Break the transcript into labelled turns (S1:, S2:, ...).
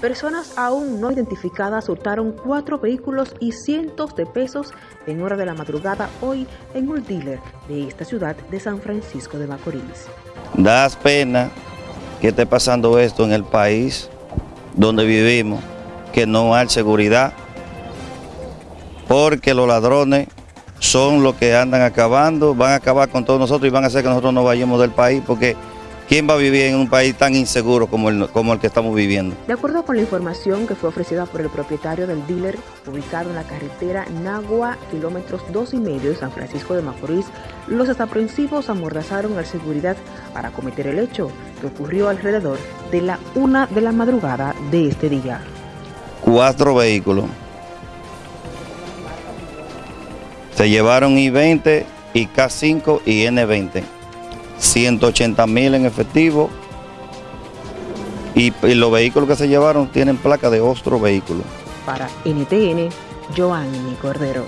S1: Personas aún no identificadas hurtaron cuatro vehículos y cientos de pesos en hora de la madrugada hoy en un dealer de esta ciudad de San Francisco de Macorís.
S2: Das pena que esté pasando esto en el país donde vivimos, que no hay seguridad, porque los ladrones son los que andan acabando, van a acabar con todos nosotros y van a hacer que nosotros no vayamos del país, porque ¿quién va a vivir en un país tan inseguro como el, como el que estamos viviendo?
S1: De acuerdo con la información que fue ofrecida por el propietario del dealer, ubicado en la carretera Nagua, kilómetros dos y medio de San Francisco de Macorís, los desaprensivos amordazaron a la seguridad para cometer el hecho, que ocurrió alrededor de la una de la madrugada de este día.
S2: Cuatro vehículos Se llevaron I-20, IK-5 y N-20. 180 mil en efectivo. Y, los vehículos que se llevaron tienen placa de otro vehículo.
S1: Para NTN, Joanny Cordero.